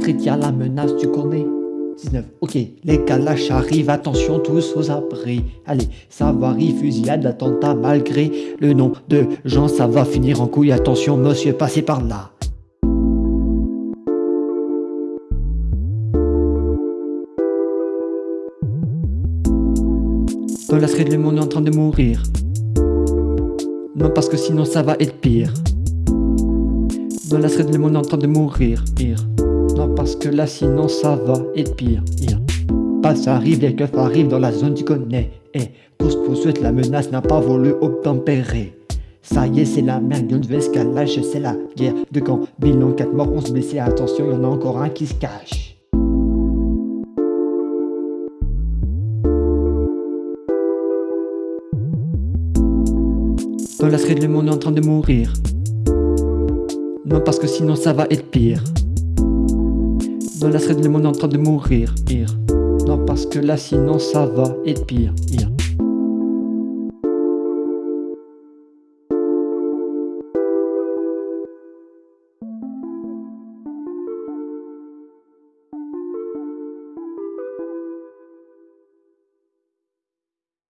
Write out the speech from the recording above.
street, y'a la menace, tu connais 19, ok, les calaches arrivent, attention tous aux abris. Allez, ça varie, fusillade, attentat, malgré le nom de gens, ça va finir en couille. Attention monsieur, passez par là. Dans la street, le monde est en train de mourir. Non, parce que sinon ça va être pire. Dans la street, le monde est en train de mourir, pire non parce que là sinon ça va être pire, Pas ça arrive, les keufs arrivent dans la zone tu connais Et course poursuite, la menace n'a pas voulu obtempérer ça y est, c'est la merde, une escalage, c'est la guerre de camp. Bilan 4 morts, 11 blessés, attention, y en a encore un qui se cache. Dans la street, le monde est en train de mourir. Non, parce que sinon ça va être pire. Dans la street, le monde en train de mourir, Non, parce que là, sinon, ça va être pire, pire.